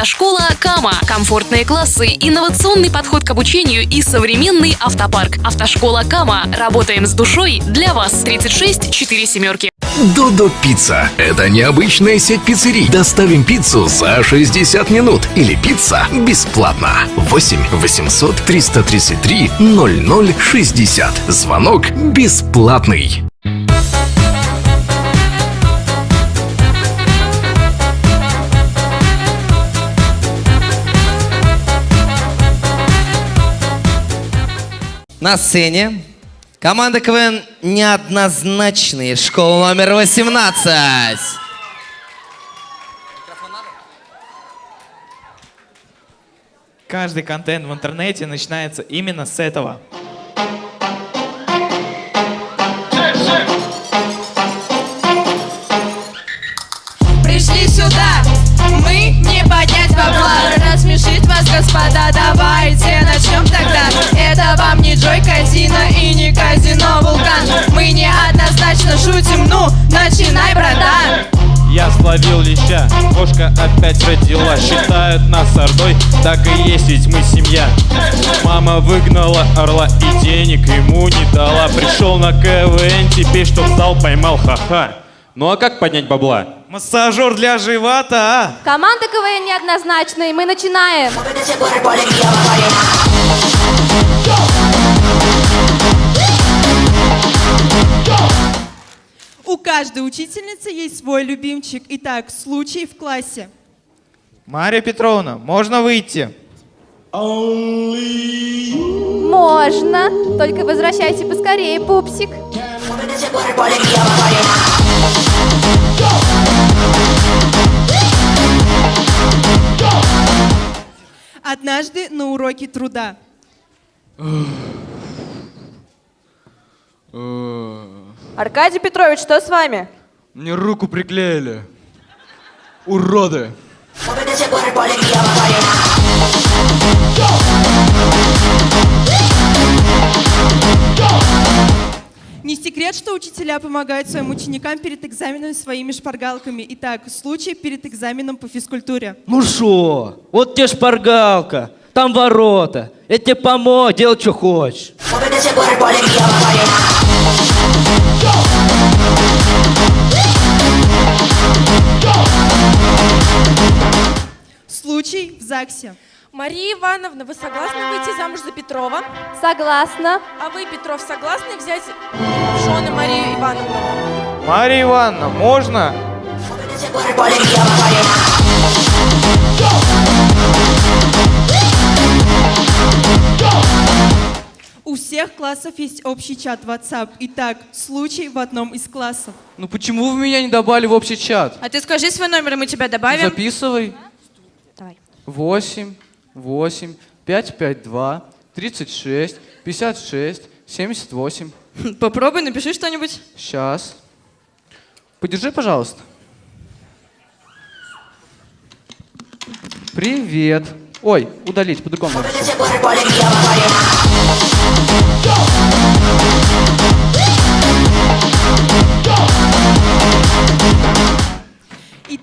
Автошкола Кама. Комфортные классы, инновационный подход к обучению и современный автопарк. Автошкола Кама. Работаем с душой для вас. 36 4 семерки. Додо Пицца. Это необычная сеть пиццерий. Доставим пиццу за 60 минут. Или пицца бесплатно. 8 800 333 0060. Звонок бесплатный. На сцене команда КВН неоднозначные. Школа номер 18. Каждый контент в интернете начинается именно с этого. Не Казино и не казино Вулкан. Мы неоднозначно шутим, ну, начинай, братан. Я словил леща, кошка опять родила. Считают нас ордой, так и есть, ведь мы семья. Мама выгнала орла и денег ему не дала. Пришел на КВН, теперь чтоб зал поймал, ха-ха. Ну а как поднять бабла? Массажер для живота, а? Команда КВН неоднозначная, мы начинаем. Каждой учительницы есть свой любимчик Итак, случай в классе Мария Петровна, можно выйти? Можно. Только возвращайся поскорее, пупсик. Однажды на уроке труда Аркадий Петрович, что с вами? Мне руку приклеили Уроды Не секрет, что учителя помогают своим ученикам перед экзаменом своими шпаргалками Итак, случай перед экзаменом по физкультуре Ну шо, вот тебе шпаргалка, там ворота. Я тебе помог, делай, что хочешь. Случай в ЗАГСе Мария Ивановна, вы согласны выйти замуж за Петрова? Согласна. А вы, Петров, согласны взять в жены Марию Ивановну? Мария Ивановна, можно? У всех классов есть общий чат WhatsApp. Итак, случай в одном из классов. Ну почему вы меня не добавили в общий чат? А ты скажи свой номер, и мы тебя добавим. Записывай. Давай. 8, 8, 5, 5, 2, 36, 56, 78 Попробуй, напиши что-нибудь. Сейчас Подержи, пожалуйста. Привет. Ой, удалить, по-другому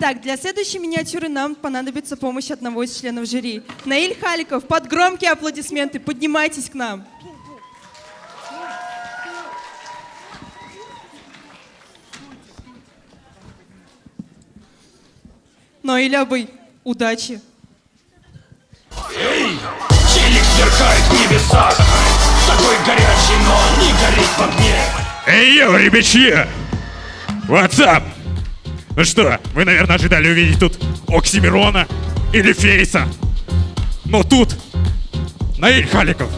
Итак, для следующей миниатюры нам понадобится помощь одного из членов жюри. Наиль Халиков, под громкие аплодисменты, поднимайтесь к нам. Наиль Абый, удачи. Челик сверкает в небесах Такой горячий, но не горит в огне Эй, йо, ребячье! What's up? Ну что, вы, наверное, ожидали увидеть тут Оксимирона или Фейса. Но тут Наиль Халиков.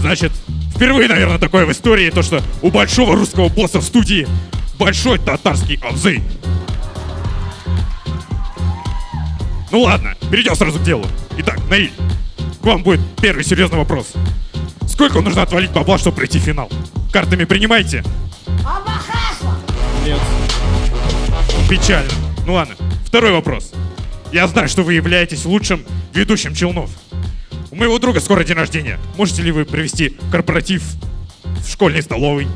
Значит, впервые, наверное, такое в истории, то, что у большого русского босса в студии большой татарский обзы. Ну ладно, перейдем сразу к делу. Итак, Наиль, к вам будет первый серьезный вопрос. Сколько нужно отвалить бабла, чтобы пройти в финал? Картами принимаете? Нет Печально. Ну ладно, второй вопрос. Я знаю, что вы являетесь лучшим ведущим Челнов. У моего друга скоро день рождения. Можете ли вы провести корпоратив в школьной столовой?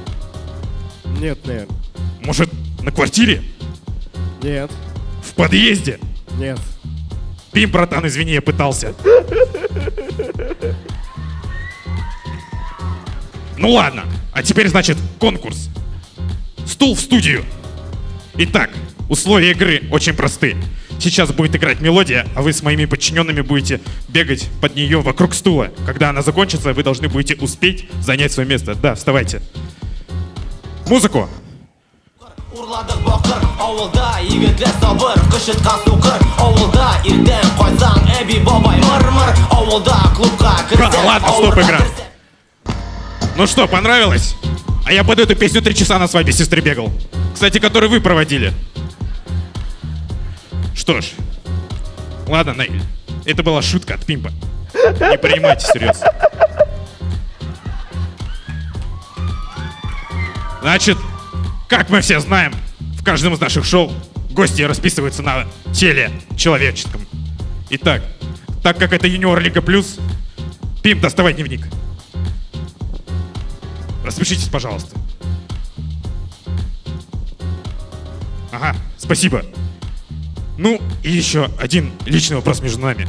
Нет, нет. Может, на квартире? Нет. В подъезде? Нет. Пим, братан, извини, я пытался. Ну ладно, а теперь, значит, конкурс. Стул в студию. Итак, условия игры очень просты. Сейчас будет играть мелодия, а вы с моими подчиненными будете бегать под нее вокруг стула. Когда она закончится, вы должны будете успеть занять свое место. Да, вставайте. Музыку. Урладық бақыр ауылда егітлер сабыр қыш жатқан суқыр ауылда ертең қойсаң әби бабай мыр-мыр ауылда клубқа Ха, кірсең ладно, стоп, игра. Ну что, понравилось? А я под эту песню три часа на свадьбе сестры бегал. Кстати, которую вы проводили. Что ж, ладно, Наиль, это была шутка от Пимпа. Не принимайте всерьез. Значит, как мы все знаем, в каждом из наших шоу гости расписываются на теле человеческом. Итак, так как это юниор Лига Плюс, Пимп, доставай дневник. Распишитесь, пожалуйста. Ага, спасибо. Ну, и еще один личный вопрос между нами.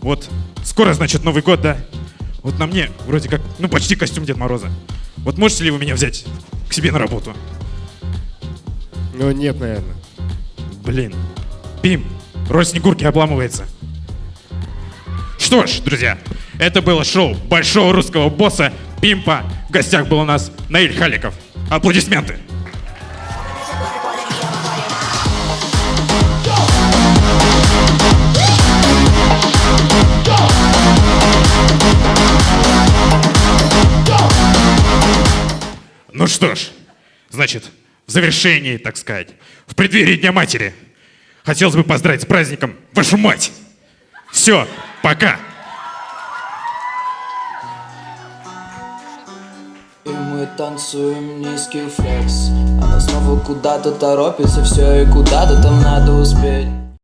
Вот, скоро, значит, Новый год, да? Вот на мне вроде как, ну, почти костюм Дед Мороза. Вот можете ли вы меня взять к себе на работу? Ну, нет, наверное. Блин. Пим, роль Снегурки обламывается. Что ж, друзья, это было шоу большого русского босса Пимпа. В гостях был у нас Наиль Халиков. Аплодисменты. Что ж, значит, в завершении, так сказать, в преддверии Дня Матери, хотелось бы поздравить с праздником вашу мать. Все, пока. И мы танцуем низкий флекс Она снова куда-то торопится Все и куда-то там надо успеть